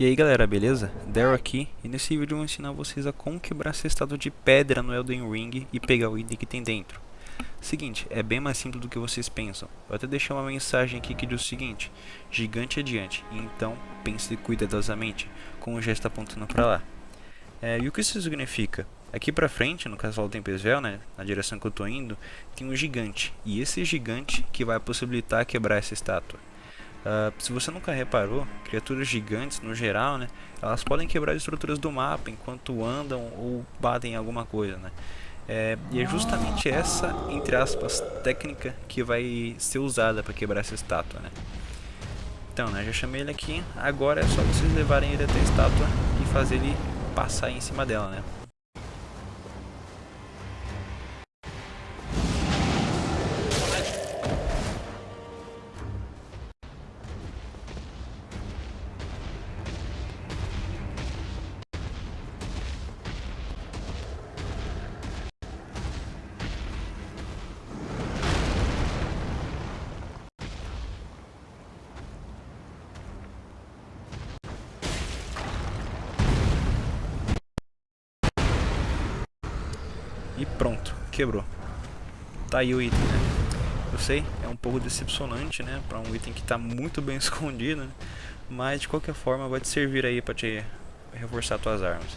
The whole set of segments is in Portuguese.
E aí galera, beleza? Daryl aqui, e nesse vídeo eu vou ensinar vocês a como quebrar estátua de pedra no Elden Ring e pegar o item que tem dentro. Seguinte, é bem mais simples do que vocês pensam. Eu até deixei uma mensagem aqui que diz o seguinte, gigante adiante, então pense cuidadosamente, com o gesto apontando para lá. É, e o que isso significa? Aqui pra frente, no castelo Tempesvel, né, na direção que eu tô indo, tem um gigante, e esse gigante que vai possibilitar quebrar essa estátua. Uh, se você nunca reparou, criaturas gigantes no geral, né, elas podem quebrar estruturas do mapa enquanto andam ou batem em alguma coisa, né. É, e é justamente essa, entre aspas, técnica que vai ser usada para quebrar essa estátua, né. Então, né, já chamei ele aqui, agora é só vocês levarem ele até a estátua e fazer ele passar em cima dela, né. E pronto, quebrou. Tá aí o item, né? Eu sei, é um pouco decepcionante, né? Pra um item que tá muito bem escondido, né? Mas de qualquer forma vai te servir aí pra te reforçar tuas armas.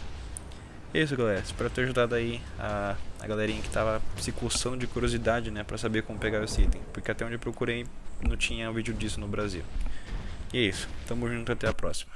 É isso galera, espero ter ajudado aí a, a galerinha que tava se coçando de curiosidade, né? Pra saber como pegar esse item. Porque até onde eu procurei não tinha um vídeo disso no Brasil. E é isso, tamo junto até a próxima.